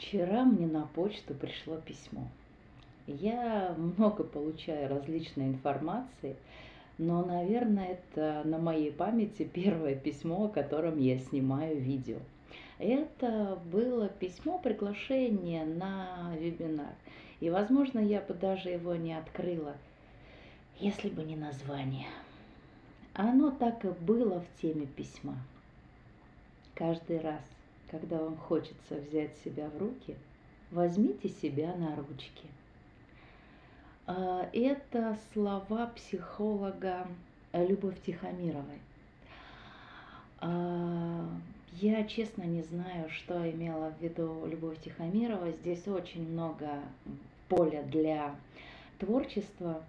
Вчера мне на почту пришло письмо. Я много получаю различной информации, но, наверное, это на моей памяти первое письмо, о котором я снимаю видео. Это было письмо приглашение на вебинар. И, возможно, я бы даже его не открыла, если бы не название. Оно так и было в теме письма. Каждый раз, когда вам хочется взять себя в руки, возьмите себя на ручки. А, это слова психолога Любовь Тихомировой. А, я честно не знаю, что имела в виду Любовь Тихомирова. Здесь очень много поля для творчества.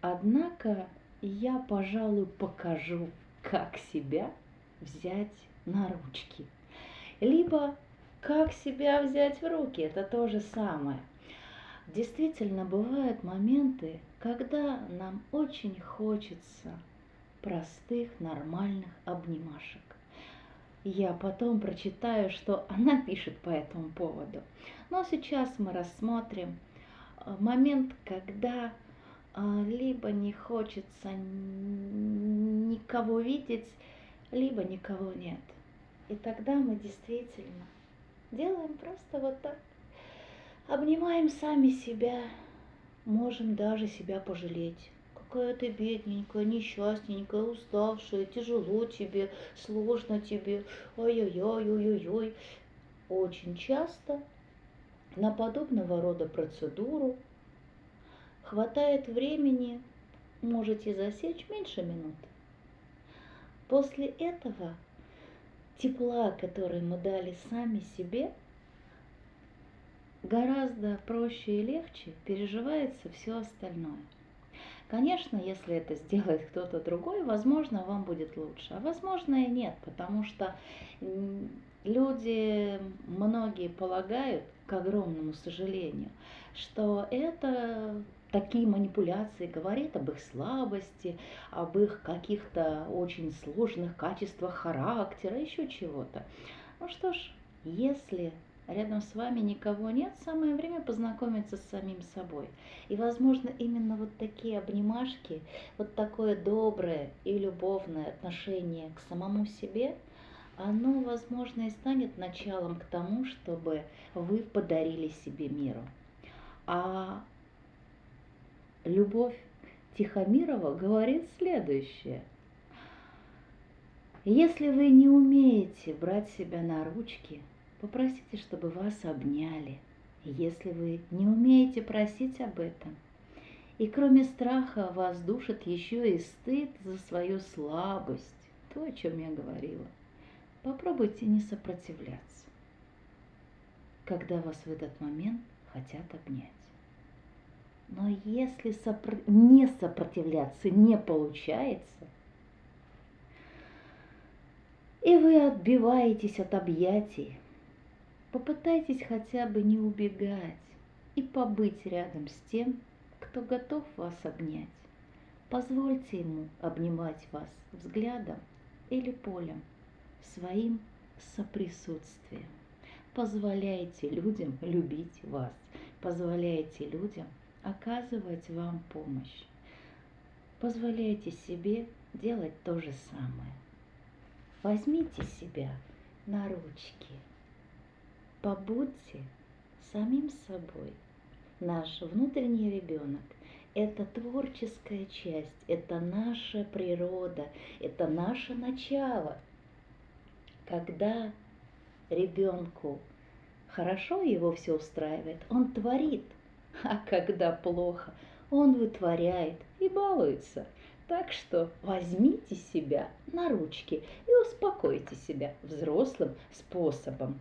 Однако я, пожалуй, покажу, как себя взять на ручки. Либо как себя взять в руки, это то же самое. Действительно, бывают моменты, когда нам очень хочется простых, нормальных обнимашек. Я потом прочитаю, что она пишет по этому поводу. Но сейчас мы рассмотрим э, момент, когда э, либо не хочется никого видеть, либо никого нет. И тогда мы действительно делаем просто вот так. Обнимаем сами себя, можем даже себя пожалеть. Какая ты бедненькая, несчастненькая, уставшая, тяжело тебе, сложно тебе, ой-ой-ой-ой-ой. Очень часто на подобного рода процедуру хватает времени, можете засечь меньше минуты. После этого тепла, который мы дали сами себе, гораздо проще и легче переживается все остальное. Конечно, если это сделает кто-то другой, возможно, вам будет лучше, а возможно и нет, потому что люди, многие полагают, к огромному сожалению, что это такие манипуляции говорит об их слабости, об их каких-то очень сложных качествах характера, еще чего-то. Ну что ж, если рядом с вами никого нет, самое время познакомиться с самим собой. И, возможно, именно вот такие обнимашки, вот такое доброе и любовное отношение к самому себе, оно, возможно, и станет началом к тому, чтобы вы подарили себе миру. А Любовь Тихомирова говорит следующее. Если вы не умеете брать себя на ручки, попросите, чтобы вас обняли. Если вы не умеете просить об этом, и кроме страха вас душит еще и стыд за свою слабость, то, о чем я говорила, попробуйте не сопротивляться, когда вас в этот момент хотят обнять. Но если сопро... не сопротивляться не получается, и вы отбиваетесь от объятий, попытайтесь хотя бы не убегать и побыть рядом с тем, кто готов вас обнять. Позвольте ему обнимать вас взглядом или полем, своим соприсутствием. Позволяйте людям любить вас, позволяйте людям оказывать вам помощь. Позволяйте себе делать то же самое. Возьмите себя на ручки. Побудьте самим собой. Наш внутренний ребенок – это творческая часть, это наша природа, это наше начало. Когда ребенку хорошо его все устраивает, он творит – а когда плохо, он вытворяет и балуется. Так что возьмите себя на ручки и успокойте себя взрослым способом.